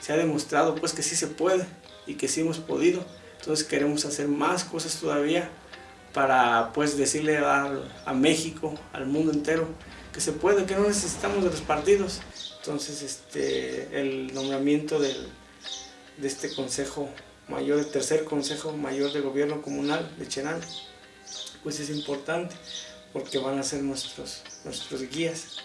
se ha demostrado pues que sí se puede y que sí hemos podido. Entonces queremos hacer más cosas todavía para pues decirle a, a México, al mundo entero, que se puede, que no necesitamos de los partidos. Entonces este, el nombramiento del, de este Consejo Mayor, el tercer Consejo Mayor de Gobierno Comunal de Cherán, pues es importante porque van a ser nuestros, nuestros guías,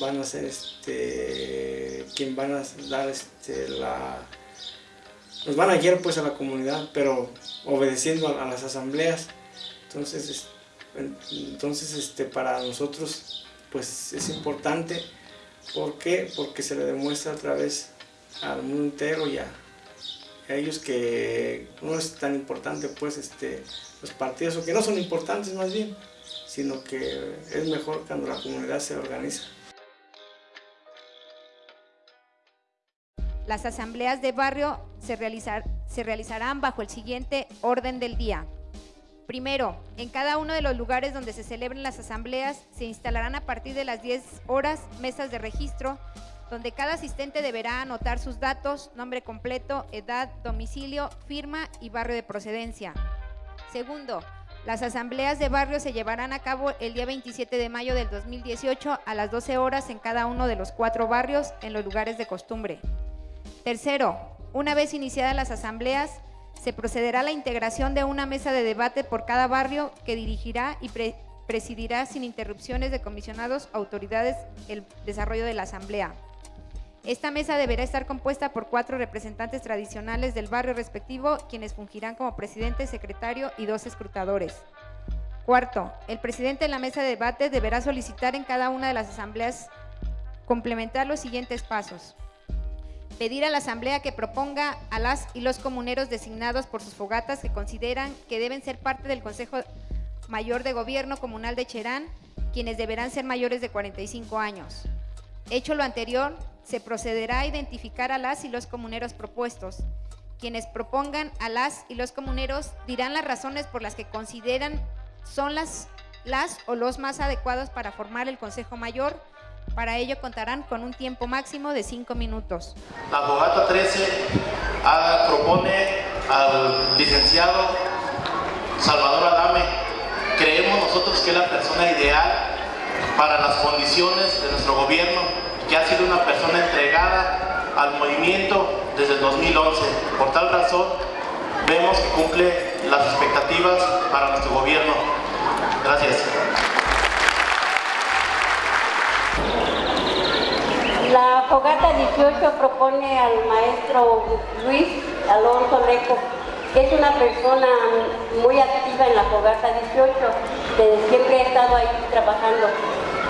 van a ser este, quien van a dar este, la... Nos van a guiar pues a la comunidad, pero obedeciendo a, las asambleas. Entonces, entonces este, para nosotros pues es importante. ¿Por qué? Porque se le demuestra a través al mundo entero y a, ellos que no es tan importante pues este, los partidos, o que no son importantes más bien, sino que es mejor cuando la comunidad se organiza. Las asambleas de barrio se, realizar, se realizarán bajo el siguiente orden del día. Primero, en cada uno de los lugares donde se celebren las asambleas se instalarán a partir de las 10 horas mesas de registro donde cada asistente deberá anotar sus datos, nombre completo, edad, domicilio, firma y barrio de procedencia. Segundo, las asambleas de barrio se llevarán a cabo el día 27 de mayo del 2018 a las 12 horas en cada uno de los cuatro barrios en los lugares de costumbre. Tercero, una vez iniciadas las asambleas, se procederá a la integración de una mesa de debate por cada barrio que dirigirá y presidirá sin interrupciones de comisionados autoridades el desarrollo de la asamblea. Esta mesa deberá estar compuesta por cuatro representantes tradicionales del barrio respectivo, quienes fungirán como presidente, secretario y dos escrutadores. Cuarto, el presidente de la mesa de debate deberá solicitar en cada una de las asambleas complementar los siguientes pasos pedir a la Asamblea que proponga a las y los comuneros designados por sus fogatas que consideran que deben ser parte del Consejo Mayor de Gobierno Comunal de Cherán, quienes deberán ser mayores de 45 años. Hecho lo anterior, se procederá a identificar a las y los comuneros propuestos. Quienes propongan a las y los comuneros dirán las razones por las que consideran son las, las o los más adecuados para formar el Consejo Mayor para ello contarán con un tiempo máximo de 5 minutos. La abogata 13 ah, propone al licenciado Salvador Adame. Creemos nosotros que es la persona ideal para las condiciones de nuestro gobierno, que ha sido una persona entregada al movimiento desde el 2011. Por tal razón, vemos que cumple las expectativas para nuestro gobierno. Gracias. Fogata 18 propone al maestro Luis Alonso Leco, que es una persona muy activa en la Fogata 18, que siempre ha estado ahí trabajando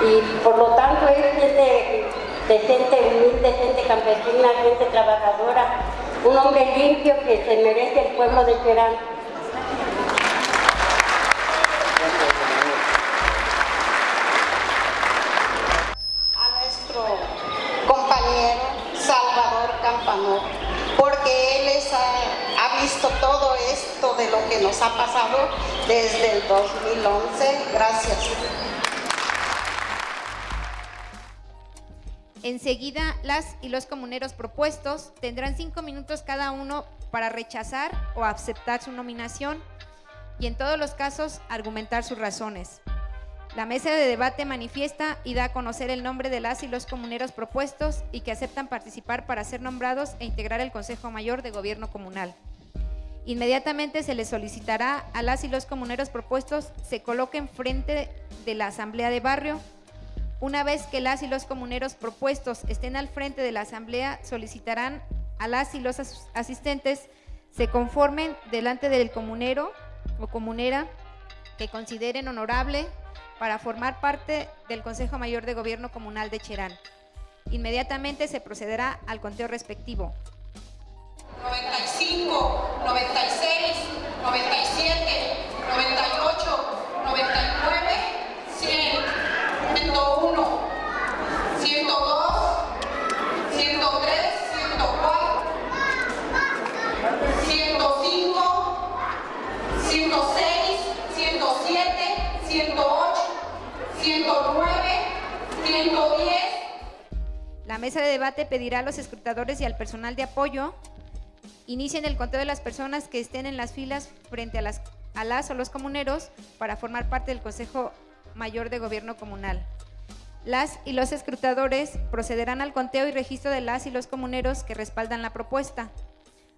y por lo tanto es gente decente, humilde, gente campesina, gente trabajadora, un hombre limpio que se merece el pueblo de Cherán. Nos ha pasado desde el 2011. Gracias. Enseguida, las y los comuneros propuestos tendrán cinco minutos cada uno para rechazar o aceptar su nominación y en todos los casos argumentar sus razones. La mesa de debate manifiesta y da a conocer el nombre de las y los comuneros propuestos y que aceptan participar para ser nombrados e integrar el Consejo Mayor de Gobierno Comunal. Inmediatamente se les solicitará a las y los comuneros propuestos se coloquen frente de la Asamblea de Barrio. Una vez que las y los comuneros propuestos estén al frente de la Asamblea, solicitarán a las y los asistentes se conformen delante del comunero o comunera que consideren honorable para formar parte del Consejo Mayor de Gobierno Comunal de Cherán. Inmediatamente se procederá al conteo respectivo. 95, 96, 97, 98, 99, 100, 101, 102, 103, 104, 105, 106, 107, 108, 109, 110. La mesa de debate pedirá a los escrutadores y al personal de apoyo inicien el conteo de las personas que estén en las filas frente a las, a las o los comuneros para formar parte del Consejo Mayor de Gobierno Comunal. Las y los escrutadores procederán al conteo y registro de las y los comuneros que respaldan la propuesta.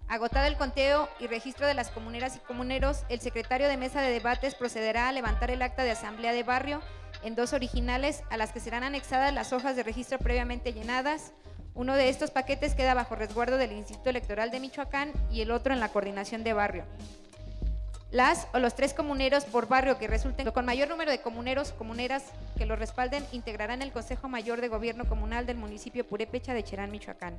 Agotado el conteo y registro de las comuneras y comuneros, el secretario de mesa de debates procederá a levantar el acta de asamblea de barrio en dos originales a las que serán anexadas las hojas de registro previamente llenadas. Uno de estos paquetes queda bajo resguardo del Instituto Electoral de Michoacán y el otro en la coordinación de barrio. Las o los tres comuneros por barrio que resulten con mayor número de comuneros comuneras que los respalden integrarán el Consejo Mayor de Gobierno Comunal del municipio Purépecha de Cherán, Michoacán.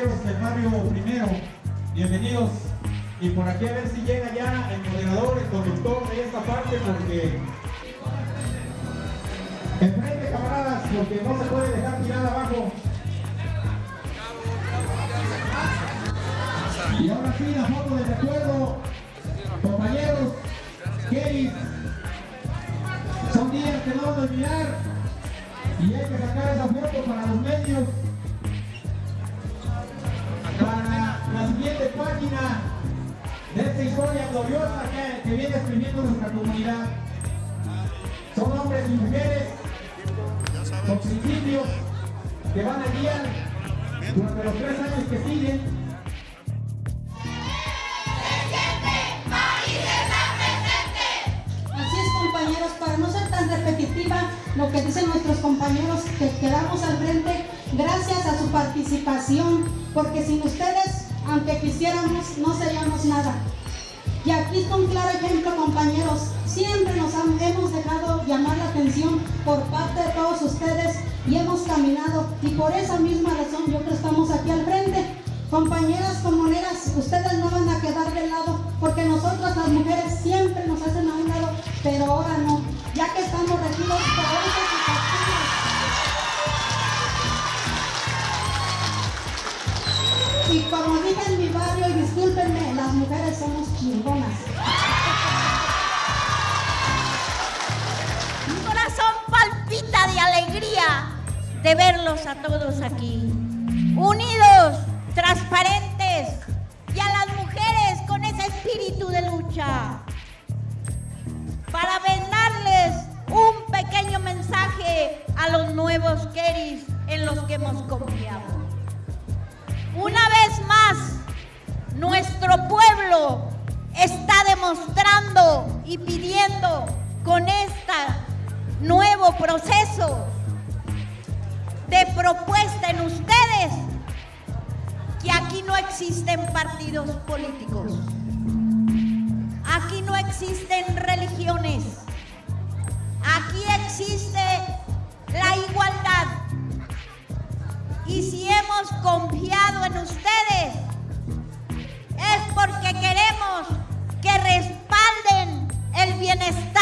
Del barrio primero, bienvenidos. Y por aquí a ver si llega ya el moderador, el conductor de esta parte, porque enfrente camaradas, porque no se puede dejar tirar abajo. Y ahora sí, la foto de recuerdo, compañeros, Keris, son días que no vamos a olvidar. Y hay que sacar esa foto para los medios. Página de esta historia gloriosa que, viene escribiendo nuestra comunidad. Son hombres y mujeres con principios que van a guiar durante los tres años que siguen compañeros, para no ser tan repetitiva lo que dicen nuestros compañeros que quedamos al frente, gracias a su participación, porque sin ustedes, aunque quisiéramos, no seríamos nada. Y aquí está un claro ejemplo, compañeros. Siempre nos hemos dejado llamar la atención por parte de todos ustedes y hemos caminado. Y por esa misma razón yo creo que estamos aquí al frente. Compañeras comuneras, ustedes no van a quedar alegría de verlos a todos aquí, unidos transparentes y a las mujeres con ese espíritu de lucha. Para vendarles un pequeño mensaje a los nuevos Keris en los que hemos confiado. Una vez más, nuestro pueblo está demostrando y pidiendo con este nuevo proceso de propuesta en ustedes que aquí no existen partidos políticos. Aquí no existen religiones. Aquí existe la igualdad. Y si hemos confiado en ustedes, es porque queremos que respalden el bienestar